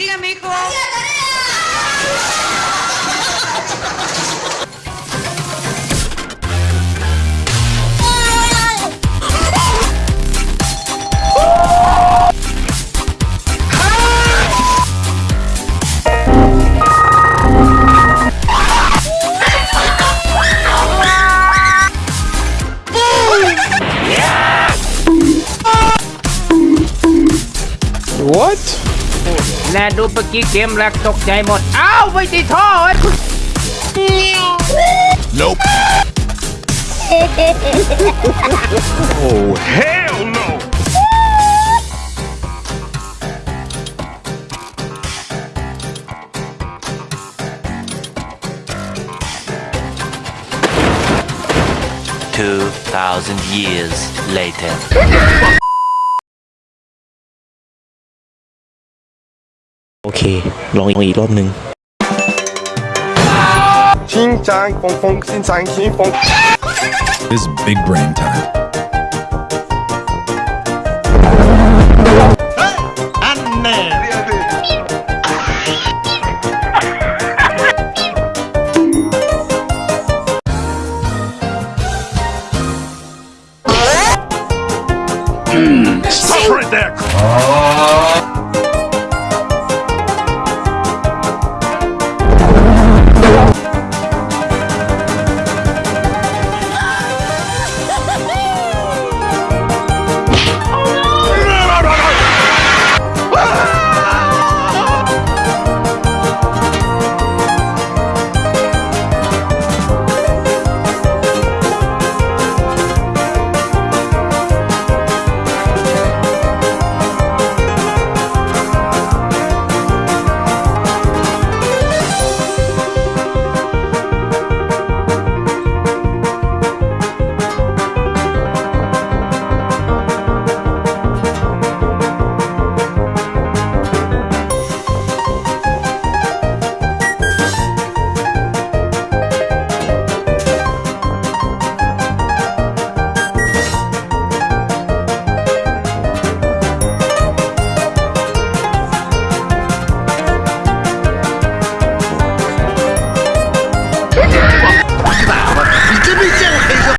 Dígame, hijo. What และดูเมื่อกี้เกมแรกตกใจหมด อ้าวไม่ติดท่อเอ้ย Nope Oh hell no Two thousand years later. เค This big brain time. Stop right there! Oh.